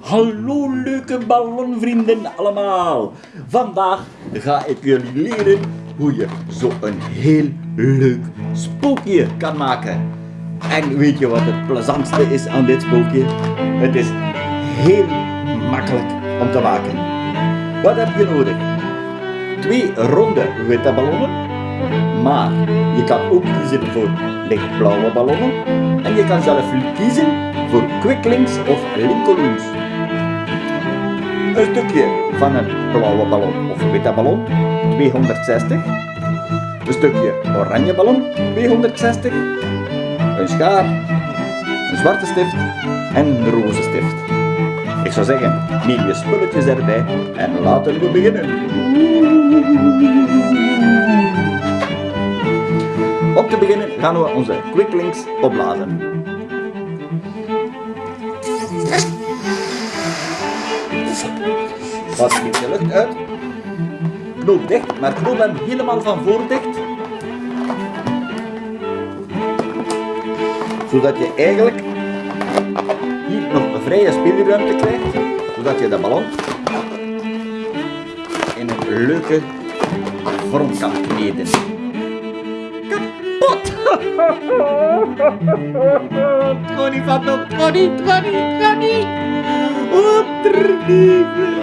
Hallo leuke ballonvrienden allemaal. Vandaag ga ik jullie leren hoe je zo'n heel leuk spookje kan maken. En weet je wat het plezantste is aan dit spookje? Het is heel makkelijk om te maken. Wat heb je nodig? Twee ronde witte ballonnen, maar je kan ook kiezen voor lichtblauwe ballonnen en je kan zelf kiezen voor Quicklings of Lincolns. Een stukje van een blauwe ballon of witte ballon, 260. Een stukje oranje ballon, 260. Een schaar, een zwarte stift en een roze stift. Ik zou zeggen, neem je spulletjes erbij en laten we beginnen. Te beginnen gaan we onze Quicklings opblazen. Pas beetje lucht uit. Knoop dicht, maar knoop hem helemaal van voor dicht. Zodat je eigenlijk hier nog een vrije speelruimte krijgt. Zodat je de ballon in een leuke vorm kan kneden. puttana! Troni fatto troni, troni, troni! Oh, troni!